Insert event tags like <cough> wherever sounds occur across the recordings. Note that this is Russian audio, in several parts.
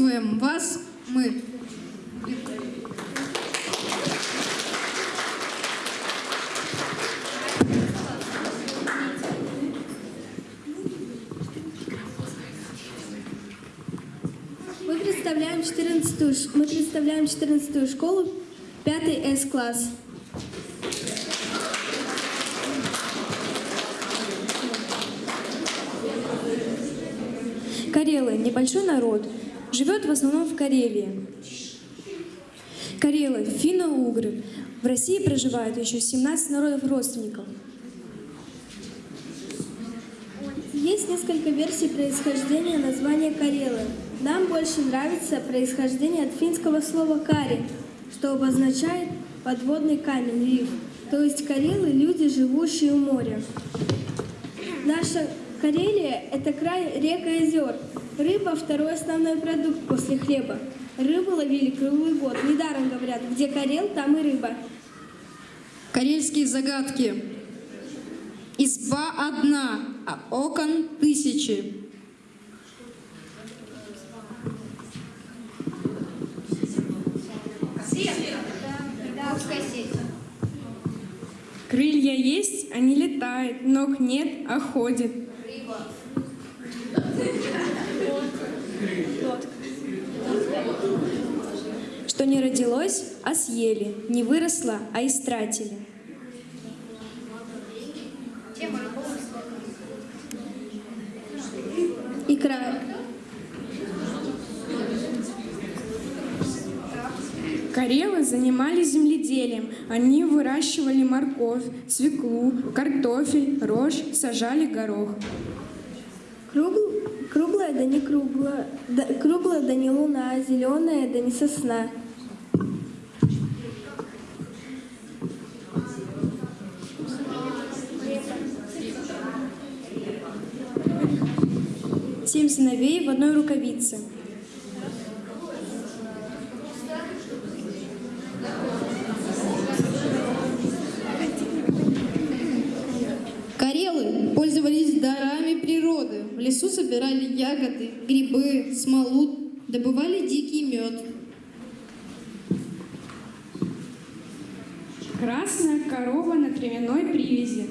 Приветствуем вас мы. Мы представляем 14 мы представляем 14 школу, 5 С-класс. Карелы – небольшой народ, живет в основном в Карелии. Карелы, финно-угры. В России проживают еще 17 народов родственников. Есть несколько версий происхождения названия Карелы. Нам больше нравится происхождение от финского слова «кари», что обозначает подводный камень, риф. То есть карелы – люди, живущие у моря. Наша Карелия – это край рек и озер. Рыба – второй основной продукт после хлеба. Рыбу ловили круглый год. Недаром говорят, где Карел, там и рыба. Карельские загадки. Изба одна, а окон тысячи. Крылья есть, а не летает, ног нет, а ходит. Что не родилось, а съели, не выросло, а истратили. Икра. Карелы занимались земледелием. Они выращивали морковь, свеклу, картофель, рожь, сажали горох. Да не круглая, да, круглая да не луна, зеленая да не сосна. Семь сыновей в одной рукавице. В лесу собирали ягоды, грибы, смолу, добывали дикий мед. Красная корова на травяной привязи.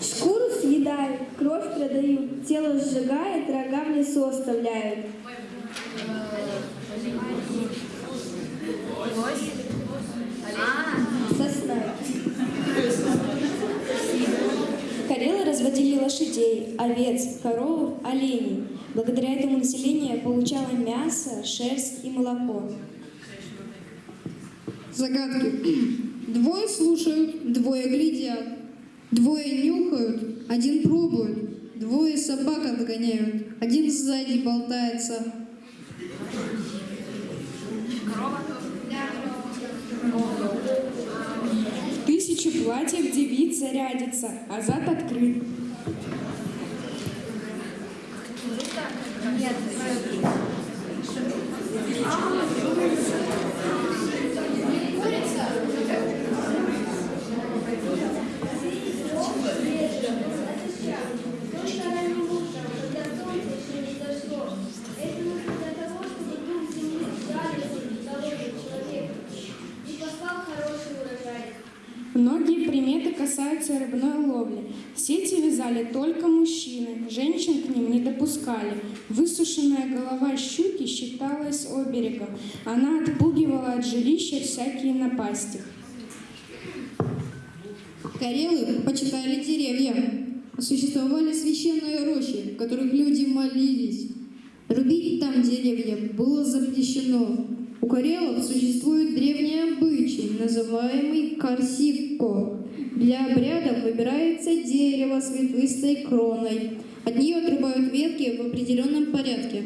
Шкуру съедают, кровь продают, тело сжигают, рога в лесу оставляют. Сосна. Карелы разводили лошадей, овец, коров, оленей. Благодаря этому население получало мясо, шерсть и молоко. Загадки. Двое слушают, двое глядят, двое нюхают, один пробует, двое собак отгоняют, один сзади болтается. В тысячи платьев девица рядится, а зад открыт. Нет, Многие приметы касаются рыбной ловли. Сети вязали только мужчины, женщин к ним не допускали. Высушенная голова щуки считалась оберегом. Она отпугивала от жилища всякие напасти. Карелы почитали деревья. Существовали священные рощи, в которых люди молились. Рубить там деревья было запрещено. У карелов существует древний обычай, называемый карсикко. Для обрядов выбирается дерево с ветвистой кроной. От нее отрубают ветки в определенном порядке.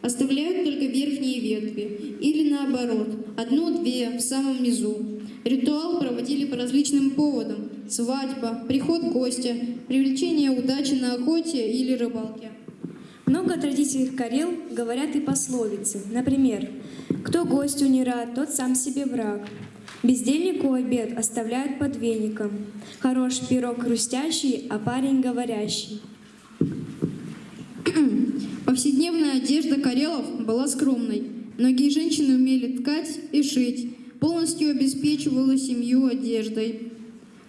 Оставляют только верхние ветви, или наоборот, одну-две в самом низу. Ритуал проводили по различным поводам. Свадьба, приход гостя, привлечение удачи на охоте или рыбалке. Много о традициях Карел говорят и пословицы. Например, «Кто гостю не рад, тот сам себе враг». Бездельнику обед оставляют под веником. Хорош пирог хрустящий, а парень говорящий. <clears throat> Повседневная одежда Карелов была скромной. Многие женщины умели ткать и шить, полностью обеспечивала семью одеждой.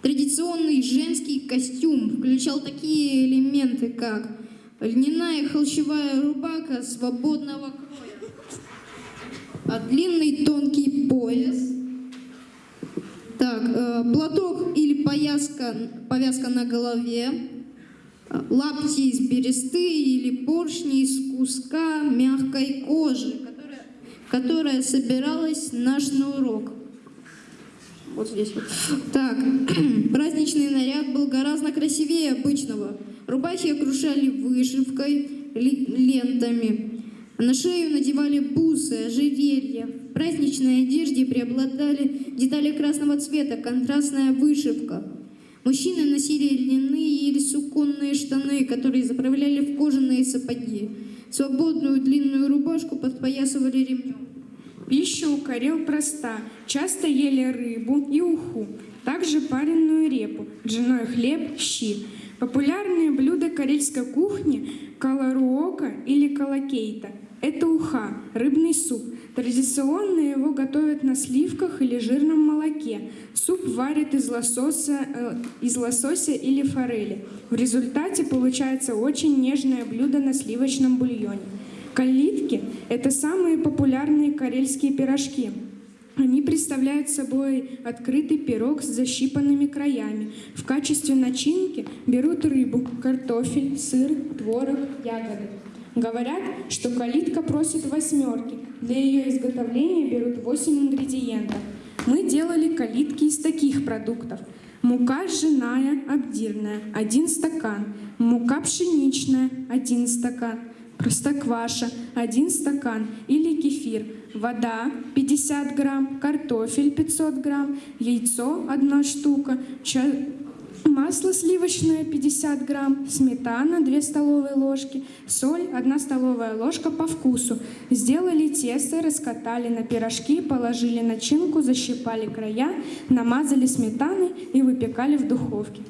Традиционный женский костюм включал такие элементы, как льняная холщевая рубаха свободного кроя, а длинный тонкий пояс, так, э, платок или повязка, повязка на голове, э, лапти из бересты или поршни из куска мягкой кожи, которая, которая собиралась на урок. Вот здесь вот. Так, <clears throat> праздничный наряд был гораздо красивее обычного. Рубахи окружали вышивкой, лентами. На шею надевали бусы, ожерелья. В праздничной одежде преобладали детали красного цвета, контрастная вышивка. Мужчины носили льняные или суконные штаны, которые заправляли в кожаные сапоги. Свободную длинную рубашку подпоясывали ремнем. Пища у карел проста. Часто ели рыбу и уху, также пареную репу, ржаной хлеб, щи. Популярные блюда карельской кухни – каларуока или калакейта. Это уха, рыбный суп. Традиционно его готовят на сливках или жирном молоке. Суп варят из лосося, э, из лосося или форели. В результате получается очень нежное блюдо на сливочном бульоне. Калитки – это самые популярные карельские пирожки. Они представляют собой открытый пирог с защипанными краями. В качестве начинки берут рыбу, картофель, сыр, творог, ягоды. Говорят, что калитка просит восьмерки. Для ее изготовления берут 8 ингредиентов. Мы делали калитки из таких продуктов. Мука ржаная, обдирная, 1 стакан. Мука пшеничная, 1 стакан. Простокваша, 1 стакан или кефир, вода 50 грамм, картофель 500 грамм, яйцо 1 штука, ча- масло сливочное 50 грамм, сметана 2 столовые ложки, соль 1 столовая ложка по вкусу. Сделали тесто, раскатали на пирожки, положили начинку, защипали края, намазали сметаной и выпекали в духовке.